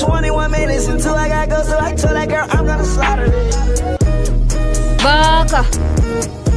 21 minutes until I got go, so I told that girl I'm gonna slaughter it. Baka.